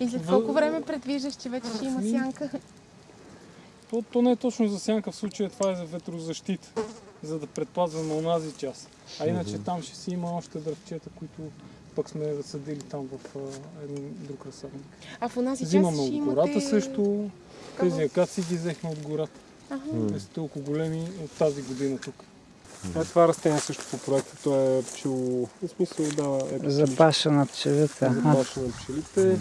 И след колко време предвиждаш, че вече ще има сянка? То, то не е точно за сянка, в случая това е за ветрозащита, за да предпазваме онази част. А иначе там ще си има още дръвчета, които пък сме засадили там в а, един друг разсадник. А в онази част Взимаме от гората имате... също. Тези акации ги взехме от гората. Ага. Те са толкова големи от тази година тук. Е, това растение също по проекта, то е пчело... В смисъл дава... Е, Запаша на пчелите. Запаша на пчелите.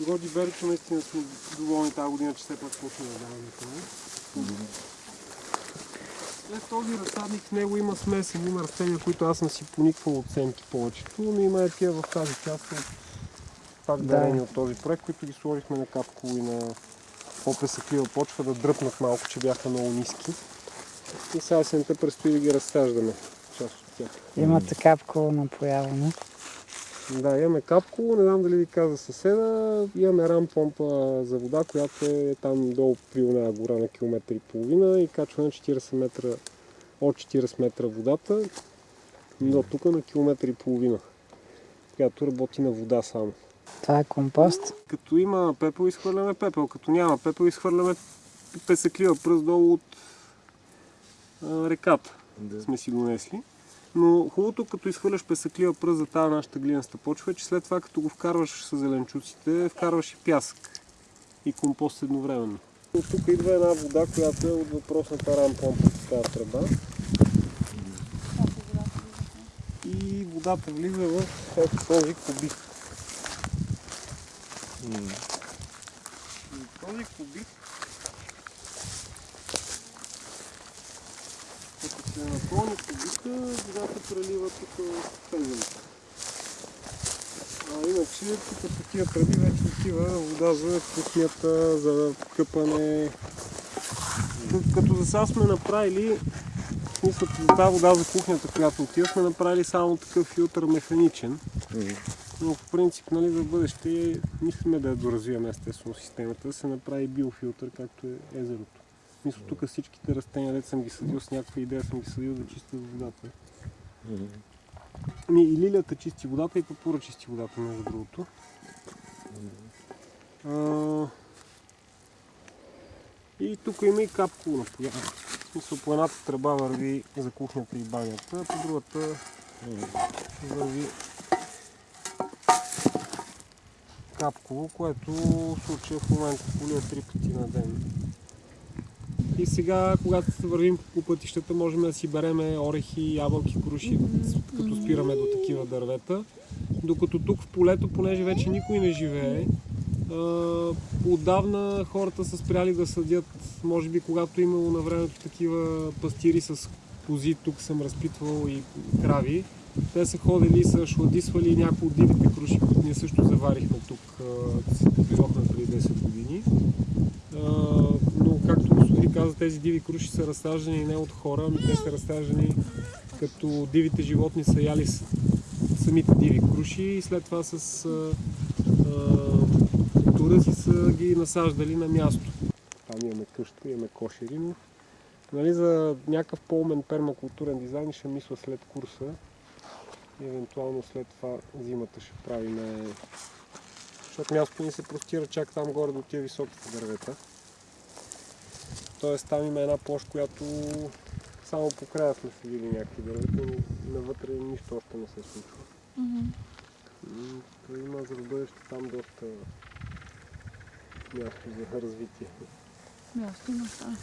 Годи берето наистина сме доволни тази година, че все пак почне да даваме това. След този разсадник в него има смесени, има растения, които аз съм си пониквал от семки повечето, но има и такива в тази част от пак Да. дарени от този проект, които ги сложихме на капко и на по-песъклива почва да дръпнат малко, че бяха много ниски. И сега есента предстои да ги разсаждаме, част от тях. Имате капково напояване. Да, имаме капко, не знам дали ви каза съседа, имаме рам помпа за вода, която е там долу при една гора на километър и половина и качва на 40 метра, от 40 метра водата до тук на километър и половина, която работи на вода само. Това е компост. Като има пепел, изхвърляме пепел. Като няма пепел, изхвърляме песъклива пръст долу от а, реката. Сме си донесли. Но хубавото, като изхвърляш песъклива пръст за тази нашата глинаста почва, е, че след това, като го вкарваш с зеленчуците, вкарваш и пясък и компост едновременно. От тук идва една вода, която е от въпросната рампомпа с тази тръба. И водата влиза в ето този кубик. И този кубик като се напълни кубика, водата прелива тук в. А иначе тук по тия тръби вече отива вода за кухнята, за къпане. Като за сега сме направили, в смисъл за тази вода за кухнята, която отива, сме направили само такъв филтър механичен. Но по принцип, нали, за бъдеще мислиме да я доразвиваме естествено системата, да се направи биофилтър, както е езерото. Мисля, тук всичките растения, дето съм ги съдил с някаква идея, съм ги съдил да чистят водата. Ми, и лилията чисти водата, и папура чисти водата, между другото. А, и тук има и капково напояване. В смисъл, по едната тръба върви за кухнята и банята, а по другата върви капково, което в случая в момента полия три пъти на ден. И сега, когато вървим по пътищата, можем да си береме орехи, ябълки, круши, като спираме до такива дървета. Докато тук в полето, понеже вече никой не живее, отдавна хората са спряли да съдят, може би когато имало на времето такива пастири с кози, тук съм разпитвал и крави, те са ходили и са шладисвали някои от дивите круши, които ние също заварихме тук, а, дойдохме преди 10 години. А, но както господин каза, тези диви круши са разсаждани не от хора, ами те са разсаждани като дивите животни са яли самите диви круши и след това с тура си са ги насаждали на място. Там имаме къща, имаме кошери, но нали, за някакъв по-умен пермакултурен дизайн ще мисля след курса и евентуално след това зимата ще правим защото мястото ни се простира чак там горе до тия високите дървета. Тоест там има една площ, която само по края сме видели някакви дървета, но навътре нищо още не се случва. То Има за бъдеще там доста място за развитие. Място има това.